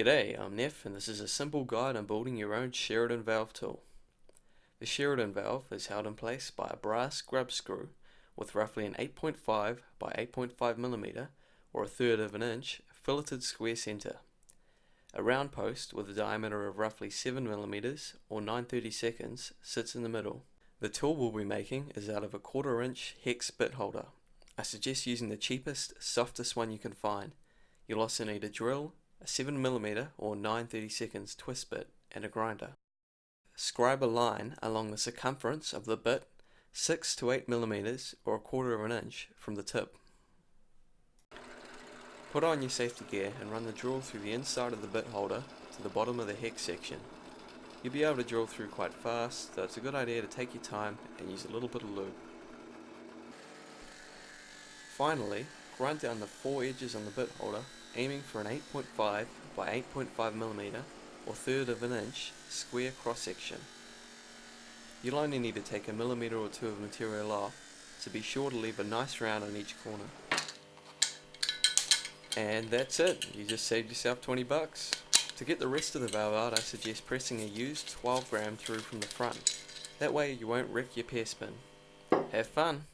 G'day, I'm Neff and this is a simple guide on building your own Sheridan valve tool. The Sheridan valve is held in place by a brass grub screw with roughly an 8.5 by 8.5 millimeter or a third of an inch filleted square center. A round post with a diameter of roughly 7 millimeters or 930 seconds sits in the middle. The tool we'll be making is out of a quarter inch hex bit holder. I suggest using the cheapest, softest one you can find. You'll also need a drill, a 7mm or 930 seconds twist bit, and a grinder. Scribe a line along the circumference of the bit 6 to 8 millimeters or a quarter of an inch from the tip. Put on your safety gear and run the drill through the inside of the bit holder to the bottom of the hex section. You'll be able to drill through quite fast, so it's a good idea to take your time and use a little bit of lube. Finally, grind down the four edges on the bit holder aiming for an 8.5 by 8.5 millimeter or third of an inch square cross section. You'll only need to take a millimeter or two of material off, so be sure to leave a nice round on each corner. And that's it, you just saved yourself 20 bucks. To get the rest of the valve out I suggest pressing a used 12 gram through from the front. That way you won't wreck your pierce pin. Have fun!